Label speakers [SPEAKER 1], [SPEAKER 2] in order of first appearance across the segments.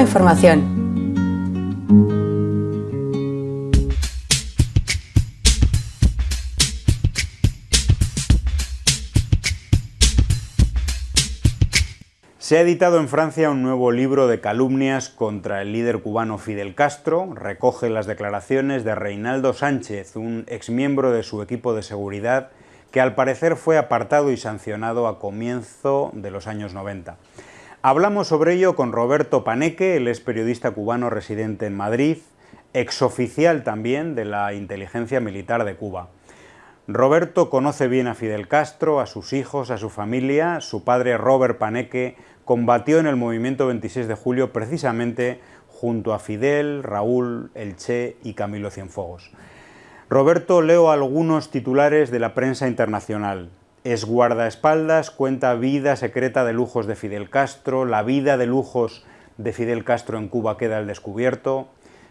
[SPEAKER 1] Información.
[SPEAKER 2] Se ha editado en Francia un nuevo libro de calumnias contra el líder cubano Fidel Castro. Recoge las declaraciones de Reinaldo Sánchez, un exmiembro de su equipo de seguridad, que al parecer fue apartado y sancionado a comienzo de los años 90. Hablamos sobre ello con Roberto Paneque, el es periodista cubano residente en Madrid, exoficial también de la inteligencia militar de Cuba. Roberto conoce bien a Fidel Castro, a sus hijos, a su familia. Su padre, Robert Paneque, combatió en el movimiento 26 de julio precisamente junto a Fidel, Raúl, El Che y Camilo Cienfuegos. Roberto, leo algunos titulares de la prensa internacional. Es guardaespaldas, cuenta vida secreta de lujos de Fidel Castro, la vida de lujos de Fidel Castro en Cuba queda al descubierto.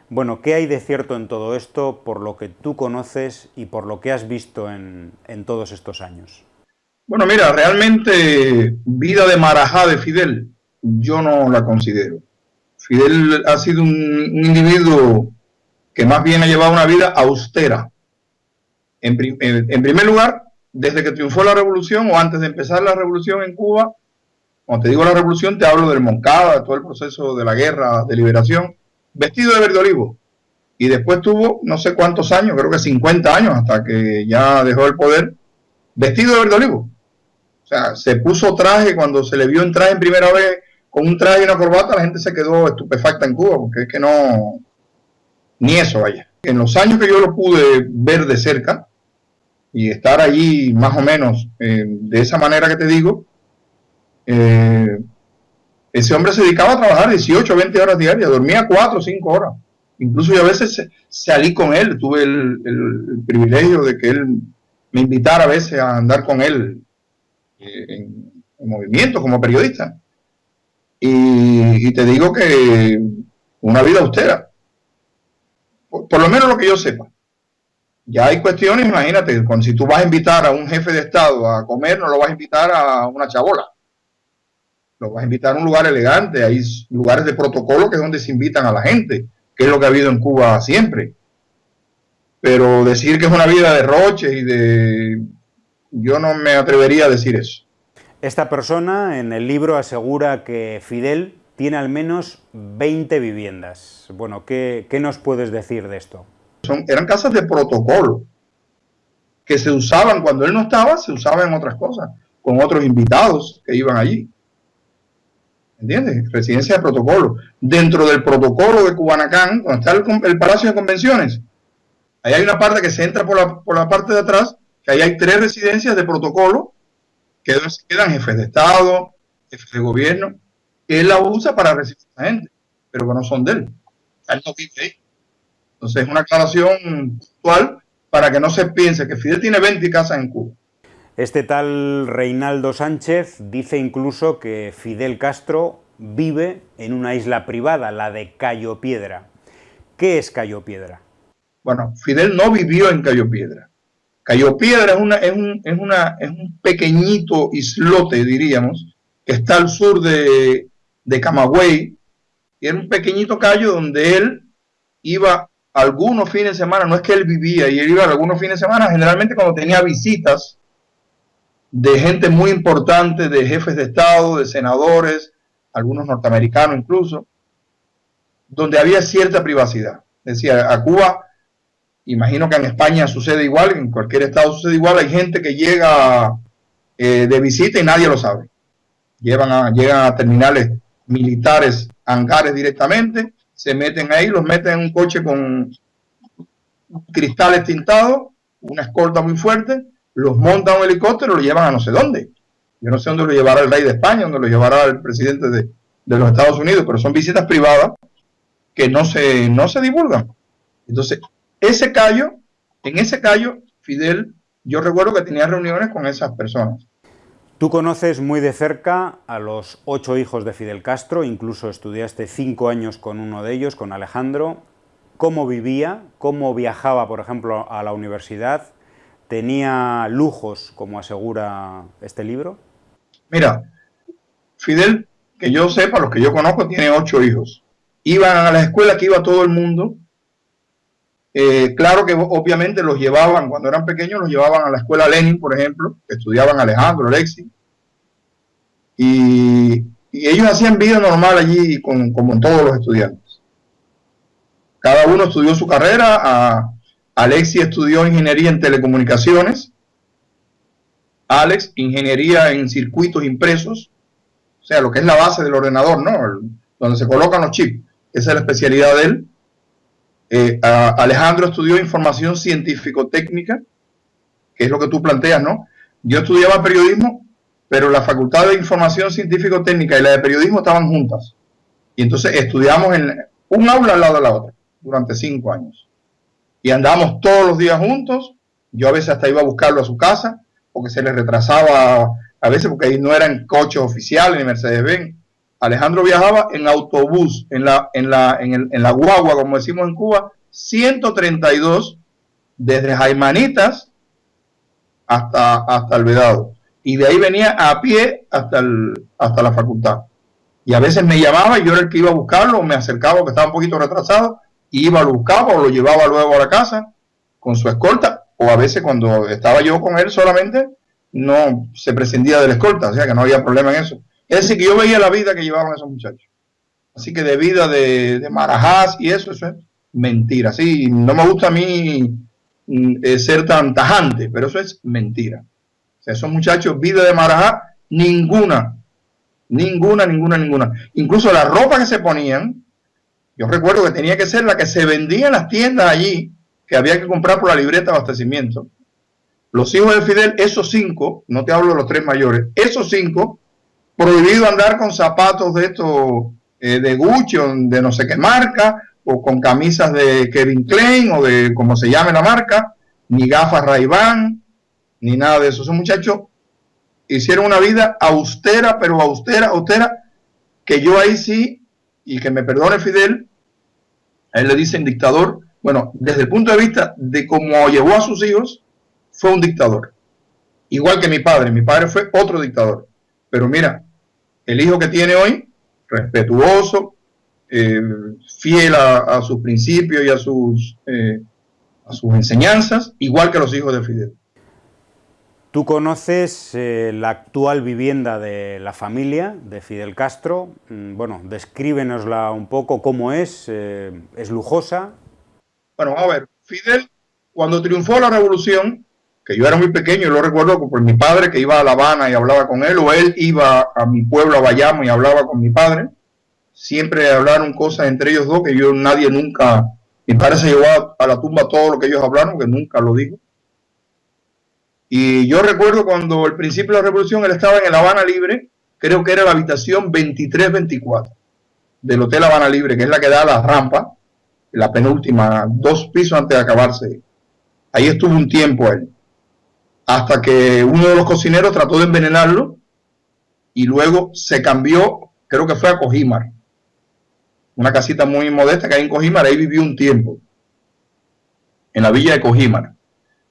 [SPEAKER 2] Bueno, ¿qué hay de cierto en todo esto por lo que tú conoces y por lo que has visto en, en todos estos años?
[SPEAKER 3] Bueno, mira, realmente vida de marajá de Fidel, yo no la considero. Fidel ha sido un, individuo que más bien ha llevado una vida austera. En, primer lugar, desde que triunfó la revolución o antes de empezar la revolución en Cuba, cuando te digo la revolución, te hablo del Moncada, de todo el proceso de la guerra de liberación, vestido de verde olivo. Y después tuvo no sé cuántos años, creo que 50 años, hasta que ya dejó el poder, vestido de verde olivo. O sea, se puso traje cuando se le vio entrar en primera vez con un traje y una corbata, la gente se quedó estupefacta en Cuba, porque es que no, ni eso vaya. En los años que yo lo pude ver de cerca y estar allí más o menos eh, de esa manera que te digo, eh, ese hombre se dedicaba a trabajar 18 o 20 horas diarias, dormía 4 o 5 horas. Incluso yo a veces salí con él, tuve el, el privilegio de que él me invitara a veces a andar con él en, movimiento como periodista. Y, te digo que una vida austera, por, lo menos lo que yo sepa. Ya hay cuestiones, imagínate, cuando si tú vas a invitar a un jefe de Estado a comer, no lo vas a invitar a una chabola. Lo vas a invitar a un lugar elegante, hay lugares de protocolo que es donde se invitan a la gente, que es lo que ha habido en Cuba siempre. Pero decir que es una vida de roche y de yo no me atrevería a decir eso.
[SPEAKER 2] Esta persona en el libro asegura que Fidel tiene al menos 20 viviendas. Bueno, ¿qué, nos puedes decir de esto?
[SPEAKER 3] Eran casas de protocolo que se usaban cuando él no estaba, se usaban en otras cosas, con otros invitados que iban allí. ¿Entiendes? Residencia de protocolo. Dentro del protocolo de Cubanacán, donde está el, Palacio de Convenciones, ahí hay una parte que se entra por la, por la parte de atrás que ahí hay tres residencias de protocolo que quedan jefes de Estado, jefes de gobierno, que él la usa para recibir a gente, pero que no son de él. Él no vive ahí. Entonces es una aclaración puntual para que no se piense que Fidel tiene 20 casas en Cuba.
[SPEAKER 2] Este tal Reinaldo Sánchez dice incluso que Fidel Castro vive en una isla privada, la de Cayo Piedra. ¿Qué es Cayo Piedra?
[SPEAKER 3] Bueno, Fidel no vivió en Cayo Piedra. Cayo Piedra es, una, es, un, es, una, es un pequeñito islote, diríamos, que está al sur de, de Camagüey, y era un pequeñito callo donde él iba algunos fines de semana, no es que él vivía, y él iba algunos fines de semana, generalmente cuando tenía visitas de gente muy importante, de jefes de Estado, de senadores, algunos norteamericanos incluso, donde había cierta privacidad. Decía, a Cuba Imagino que en España sucede igual, en cualquier estado sucede igual. Hay gente que llega eh, de visita y nadie lo sabe. Llevan a, llegan a terminales militares, hangares directamente, se meten ahí, los meten en un coche con cristales tintados, una escolta muy fuerte, los montan a un helicóptero y lo llevan a no sé dónde. Yo no sé dónde lo llevará el rey de España, dónde lo llevará el presidente de, de los Estados Unidos, pero son visitas privadas que no se, no se divulgan. Entonces, ese callo, en ese callo, Fidel, yo recuerdo que tenía reuniones con esas personas.
[SPEAKER 2] Tú conoces muy de cerca a los ocho hijos de Fidel Castro, incluso estudiaste cinco años con uno de ellos, con Alejandro. ¿Cómo vivía? ¿Cómo viajaba, por ejemplo, a la universidad? ¿Tenía lujos, como asegura este libro?
[SPEAKER 3] Mira, Fidel, que yo sepa, los que yo conozco, tiene ocho hijos. iban a la escuela que iba todo el mundo. Eh, claro que obviamente los llevaban, cuando eran pequeños, los llevaban a la escuela Lenin, por ejemplo, estudiaban Alejandro, Alexi. Y, ellos hacían vida normal allí, como todos los estudiantes. Cada uno estudió su carrera. A, Alexi estudió ingeniería en telecomunicaciones. Alex, ingeniería en circuitos impresos. O sea, lo que es la base del ordenador, ¿no? donde se colocan los chips. Esa es la especialidad de él. Eh, Alejandro estudió información científico-técnica, que es lo que tú planteas, ¿no? Yo estudiaba periodismo, pero la facultad de información científico-técnica y la de periodismo estaban juntas. Y entonces estudiamos en un aula al lado de la otra durante cinco años. Y andábamos todos los días juntos. Yo a veces hasta iba a buscarlo a su casa, porque se le retrasaba, a veces porque ahí no eran coches oficiales ni Mercedes-Benz. Alejandro viajaba en autobús, en la, en la, en, la guagua, como decimos en Cuba, 132 desde Jaimanitas hasta, hasta el Vedado. Y de ahí venía a pie hasta, el, hasta la facultad. Y a veces me llamaba y yo era el que iba a buscarlo, me acercaba porque estaba un poquito retrasado, y iba, lo buscaba o lo llevaba luego a la casa con su escolta, o a veces cuando estaba yo con él solamente, no se prescindía de la escolta, o sea que no había problema en eso. Es decir, que yo veía la vida que llevaban esos muchachos. Así que de vida de, de marajás y eso, eso es mentira. Sí, no me gusta a mí mm, eh, ser tan tajante, pero eso es mentira. O sea, esos muchachos, vida de marajá, ninguna, ninguna, ninguna, ninguna. Incluso la ropa que se ponían, yo recuerdo que tenía que ser la que se vendía en las tiendas allí, que había que comprar por la libreta de abastecimiento. Los hijos de Fidel, esos cinco, no te hablo de los tres mayores, esos cinco prohibido andar con zapatos de estos eh, de Gucci de no sé qué marca, o con camisas de Kevin Klein o de como se llame la marca, ni gafas ray ni nada de eso. Esos muchachos hicieron una vida austera, pero austera, austera, que yo ahí sí, y que me perdone Fidel, a él le dicen dictador, bueno, desde el punto de vista de cómo llevó a sus hijos, fue un dictador. Igual que mi padre, mi padre fue otro dictador. Pero mira, el hijo que tiene hoy, respetuoso, eh, fiel a, sus principios y a sus, eh, a sus enseñanzas, igual que los hijos de Fidel.
[SPEAKER 2] Tú conoces eh, la actual vivienda de la familia de Fidel Castro. Mm, bueno, descríbenosla un poco, cómo es, es lujosa.
[SPEAKER 3] Bueno, a ver, Fidel, cuando triunfó la revolución, que yo era muy pequeño lo recuerdo por mi padre que iba a La Habana y hablaba con él, o él iba a mi pueblo, a Bayamo, y hablaba con mi padre. Siempre hablaron cosas entre ellos dos que yo nadie nunca, mi padre se llevó a, la tumba todo lo que ellos hablaron, que nunca lo dijo. Y yo recuerdo cuando el principio de la revolución él estaba en el Habana Libre, creo que era la habitación 2324 del Hotel Habana Libre, que es la que da a la rampa, la penúltima, dos pisos antes de acabarse. Ahí estuvo un tiempo él hasta que uno de los cocineros trató de envenenarlo y luego se cambió, creo que fue a Cojimar, una casita muy modesta que hay en Cojimar, ahí vivió un tiempo, en la villa de Cojimar.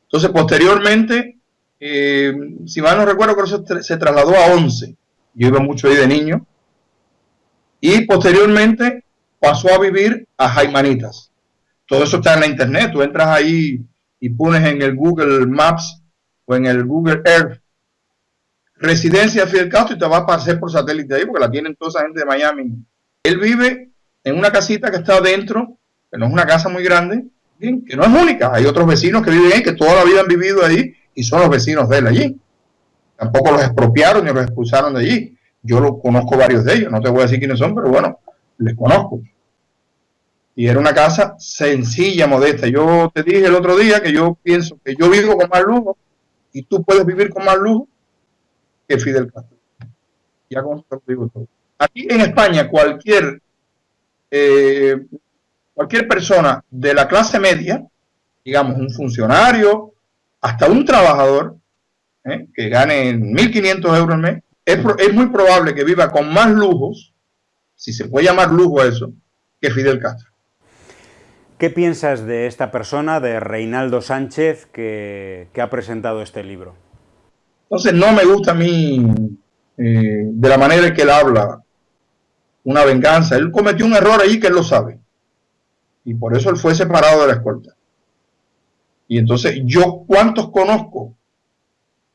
[SPEAKER 3] Entonces, posteriormente, eh, si mal no recuerdo, creo que se, trasladó a 11. Yo iba mucho ahí de niño. Y posteriormente pasó a vivir a Jaimanitas. Todo eso está en la internet. Tú entras ahí y pones en el Google Maps o en el Google Earth residencia Fidel Castro y te va a aparecer por satélite ahí porque la tienen toda esa gente de Miami. Él vive en una casita que está adentro, que no es una casa muy grande, que no es única. Hay otros vecinos que viven ahí, que toda la vida han vivido ahí y son los vecinos de él allí. Tampoco los expropiaron ni los expulsaron de allí. Yo lo conozco varios de ellos, no te voy a decir quiénes son, pero bueno, les conozco. Y era una casa sencilla, modesta. Yo te dije el otro día que yo pienso que yo vivo con más lujo y tú puedes vivir con más lujo que Fidel Castro. Ya con digo todo. Aquí en España, cualquier, eh, cualquier persona de la clase media, digamos un funcionario, hasta un trabajador, eh, que gane 1.500 euros al mes, es, muy probable que viva con más lujos, si se puede llamar lujo eso, que Fidel Castro.
[SPEAKER 2] ¿Qué piensas de esta persona, de Reinaldo Sánchez, que, ha presentado este libro?
[SPEAKER 3] Entonces no me gusta a mí eh, de la manera en que él habla. una venganza. Él cometió un error ahí que él lo sabe. Y por eso él fue separado de la escolta. Y entonces, ¿yo cuántos conozco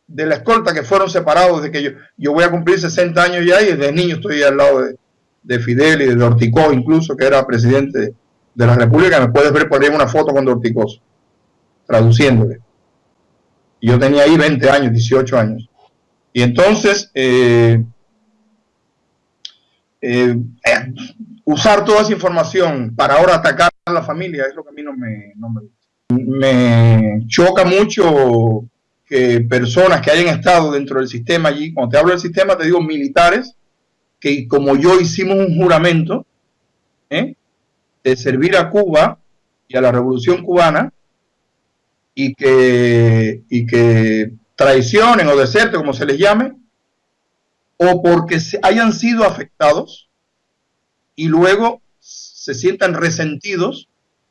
[SPEAKER 3] de la escolta que fueron separados desde que yo, yo voy a cumplir 60 años ya y desde niño estoy al lado de, de Fidel y de Orticós incluso, que era presidente de la República. Me puedes ver por ahí una foto con Orticós, traduciéndole. Yo tenía ahí 20 años, 18 años. Y entonces, eh, eh, eh, usar toda esa información para ahora atacar a la familia es lo que a mí no me, no me choca mucho que personas que hayan estado dentro del sistema allí, cuando te hablo del sistema te digo militares, que como yo hicimos un juramento. De servir a Cuba y a la revolución cubana y que, y que traicionen o deserten, como se les llame, o porque se hayan sido afectados y luego se sientan resentidos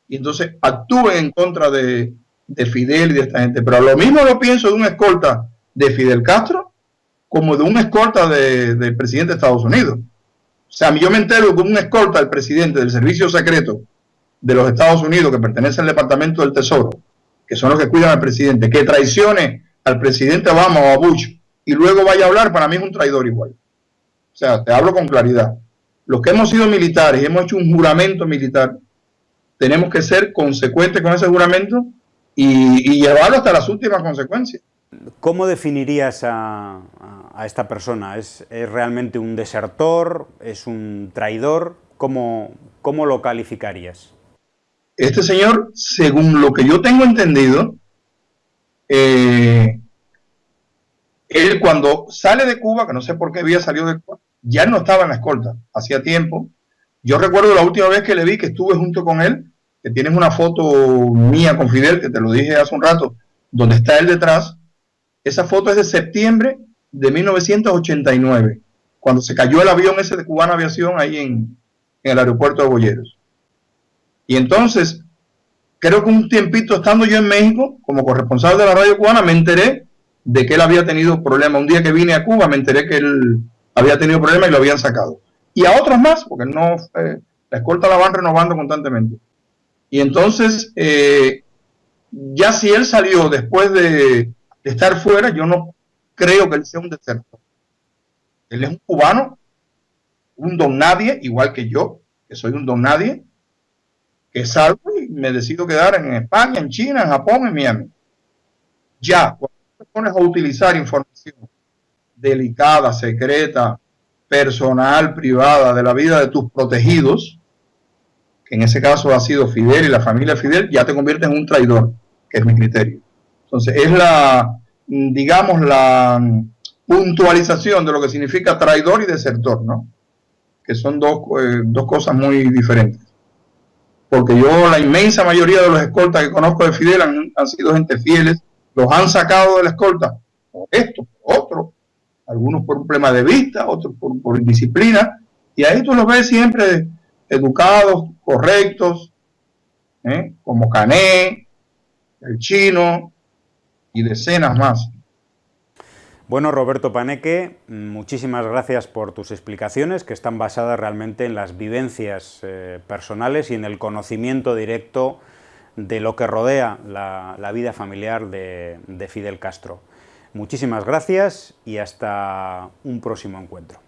[SPEAKER 3] y entonces actúen en contra de, de Fidel y de esta gente. Pero lo mismo lo pienso de un escolta de Fidel Castro como de un escolta del presidente de Estados Unidos. O sea, yo me entero que un escolta del presidente del servicio secreto de los Estados Unidos que pertenece al Departamento del Tesoro, que son los que cuidan al presidente, que traicione al presidente Obama o a Bush y luego vaya a hablar, para mí es un traidor igual. O sea, te hablo con claridad. Los que hemos sido militares y hemos hecho un juramento militar, tenemos que ser consecuentes con ese juramento y, llevarlo hasta las últimas consecuencias.
[SPEAKER 2] ¿Cómo definirías a, esta persona? ¿Es, realmente un desertor? ¿Es un traidor? ¿Cómo, ¿Cómo lo calificarías?
[SPEAKER 3] Este señor, según lo que yo tengo entendido, eh, él cuando sale de Cuba, que no sé por qué había salido de Cuba, ya no estaba en la escolta, hacía tiempo. Yo recuerdo la última vez que le vi que estuve junto con él, que tienes una foto mía con Fidel, que te lo dije hace un rato, donde está él detrás. Esa foto es de septiembre de 1989, cuando se cayó el avión ese de Cubana Aviación ahí en, el aeropuerto de Boyeros. Y entonces, creo que un tiempito estando yo en México, como corresponsal de la radio cubana, me enteré de que él había tenido problemas. Un día que vine a Cuba me enteré que él había tenido problemas y lo habían sacado. Y a otros más, porque no eh, la escolta la van renovando constantemente. Y entonces, eh, ya si él salió después de, estar fuera, yo no creo que él sea un desertor. Él es un cubano, un don nadie, igual que yo, que soy un don nadie, que salgo y me decido quedar en España, en China, en Japón, en Miami. Ya, cuando te pones a utilizar información delicada, secreta, personal, privada, de la vida de tus protegidos, que en ese caso ha sido Fidel y la familia Fidel, ya te convierte en un traidor, que es mi criterio. Entonces, es la, digamos, la puntualización de lo que significa traidor y desertor, ¿no? Que son dos, eh, dos cosas muy diferentes. Porque yo, la inmensa mayoría de los escoltas que conozco de Fidel han, sido gente fieles, los han sacado de la escolta, por esto, por otro, algunos por un problema de vista, otros por, por indisciplina, y ahí tú los ves siempre educados, correctos, ¿eh? como Cané, el chino y decenas más.
[SPEAKER 2] Bueno, Roberto Paneque, muchísimas gracias por tus explicaciones, que están basadas realmente en las vivencias eh, personales y en el conocimiento directo de lo que rodea la, vida familiar de Fidel Castro. Muchísimas gracias y hasta un próximo encuentro.